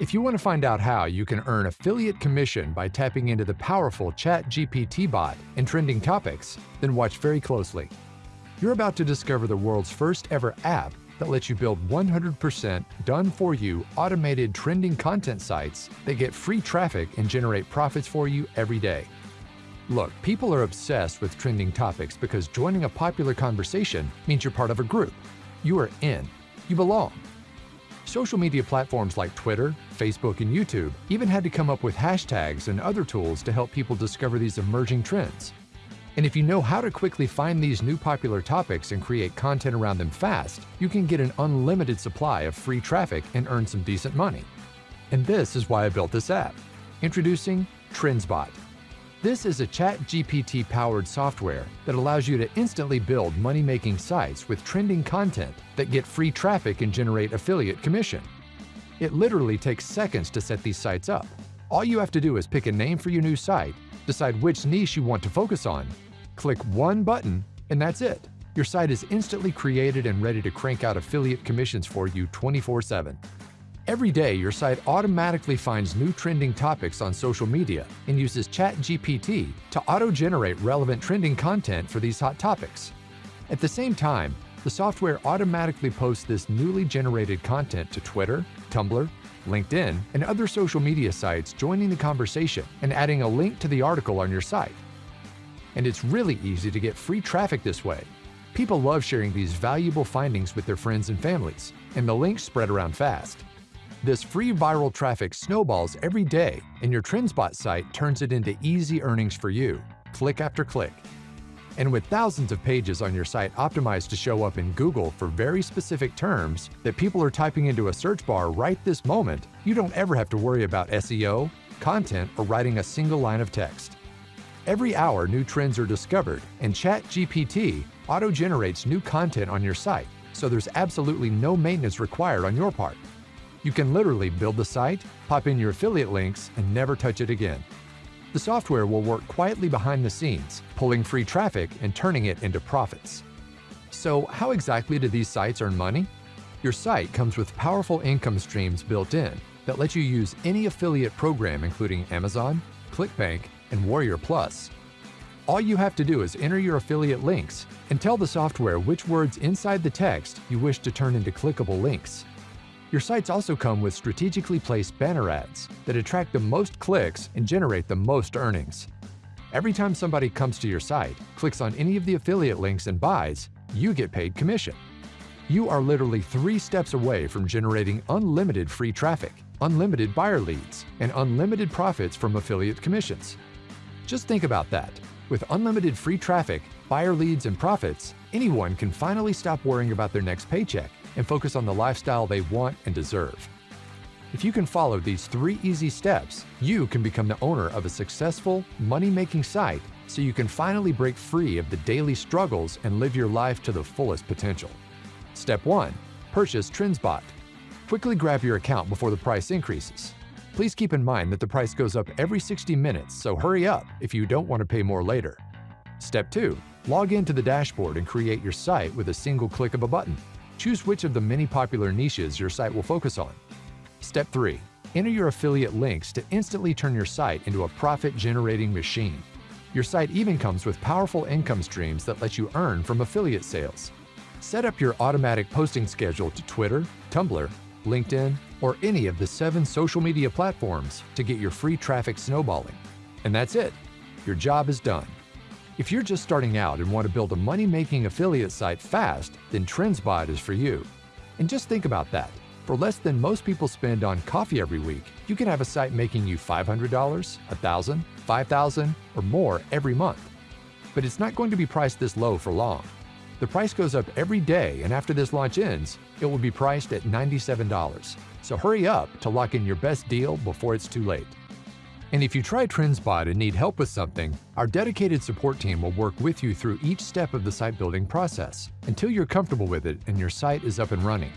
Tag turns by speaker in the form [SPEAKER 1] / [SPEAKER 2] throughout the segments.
[SPEAKER 1] If you want to find out how you can earn affiliate commission by tapping into the powerful ChatGPT bot and trending topics, then watch very closely. You're about to discover the world's first ever app that lets you build 100% done-for-you automated trending content sites that get free traffic and generate profits for you every day. Look, people are obsessed with trending topics because joining a popular conversation means you're part of a group. You are in. You belong. Social media platforms like Twitter, Facebook, and YouTube even had to come up with hashtags and other tools to help people discover these emerging trends. And if you know how to quickly find these new popular topics and create content around them fast, you can get an unlimited supply of free traffic and earn some decent money. And this is why I built this app. Introducing TrendsBot. This is a ChatGPT-powered software that allows you to instantly build money-making sites with trending content that get free traffic and generate affiliate commission. It literally takes seconds to set these sites up. All you have to do is pick a name for your new site, decide which niche you want to focus on, click one button, and that's it. Your site is instantly created and ready to crank out affiliate commissions for you 24-7. Every day, your site automatically finds new trending topics on social media and uses ChatGPT to auto-generate relevant trending content for these hot topics. At the same time, the software automatically posts this newly generated content to Twitter, Tumblr, LinkedIn, and other social media sites joining the conversation and adding a link to the article on your site. And it's really easy to get free traffic this way. People love sharing these valuable findings with their friends and families, and the links spread around fast. This free viral traffic snowballs every day, and your TrendsBot site turns it into easy earnings for you, click after click. And with thousands of pages on your site optimized to show up in Google for very specific terms that people are typing into a search bar right this moment, you don't ever have to worry about SEO, content, or writing a single line of text. Every hour, new trends are discovered, and ChatGPT auto-generates new content on your site, so there's absolutely no maintenance required on your part. You can literally build the site, pop in your affiliate links, and never touch it again. The software will work quietly behind the scenes, pulling free traffic and turning it into profits. So how exactly do these sites earn money? Your site comes with powerful income streams built in that let you use any affiliate program including Amazon, ClickBank, and Warrior Plus. All you have to do is enter your affiliate links and tell the software which words inside the text you wish to turn into clickable links. Your sites also come with strategically placed banner ads that attract the most clicks and generate the most earnings. Every time somebody comes to your site, clicks on any of the affiliate links and buys, you get paid commission. You are literally three steps away from generating unlimited free traffic, unlimited buyer leads, and unlimited profits from affiliate commissions. Just think about that. With unlimited free traffic, buyer leads, and profits, anyone can finally stop worrying about their next paycheck and focus on the lifestyle they want and deserve. If you can follow these three easy steps, you can become the owner of a successful, money-making site so you can finally break free of the daily struggles and live your life to the fullest potential. Step 1. Purchase TrendsBot. Quickly grab your account before the price increases. Please keep in mind that the price goes up every 60 minutes, so hurry up if you don't want to pay more later. Step 2. Log into the dashboard and create your site with a single click of a button. Choose which of the many popular niches your site will focus on. Step 3. Enter your affiliate links to instantly turn your site into a profit-generating machine. Your site even comes with powerful income streams that let you earn from affiliate sales. Set up your automatic posting schedule to Twitter, Tumblr, LinkedIn, or any of the seven social media platforms to get your free traffic snowballing. And that's it. Your job is done. If you're just starting out and want to build a money-making affiliate site fast, then TrendsBot is for you. And just think about that. For less than most people spend on coffee every week, you can have a site making you $500, $1,000, $5,000, or more every month. But it's not going to be priced this low for long. The price goes up every day, and after this launch ends, it will be priced at $97. So hurry up to lock in your best deal before it's too late. And if you try TrendsBot and need help with something, our dedicated support team will work with you through each step of the site building process until you're comfortable with it and your site is up and running.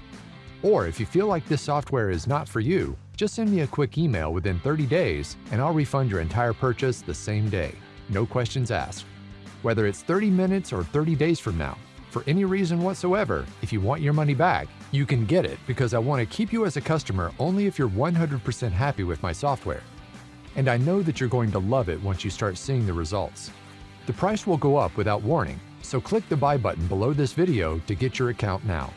[SPEAKER 1] Or if you feel like this software is not for you, just send me a quick email within 30 days and I'll refund your entire purchase the same day. No questions asked. Whether it's 30 minutes or 30 days from now, for any reason whatsoever, if you want your money back, you can get it because I want to keep you as a customer only if you're 100% happy with my software. And I know that you're going to love it once you start seeing the results. The price will go up without warning, so click the buy button below this video to get your account now.